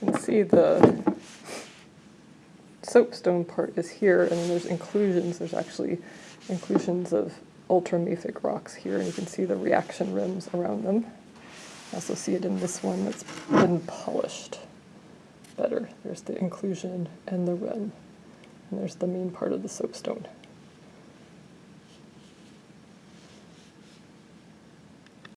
You can see the soapstone part is here, and then there's inclusions. There's actually inclusions of ultramafic rocks here, and you can see the reaction rims around them. You also see it in this one that's been polished better. There's the inclusion and the rim, and there's the main part of the soapstone.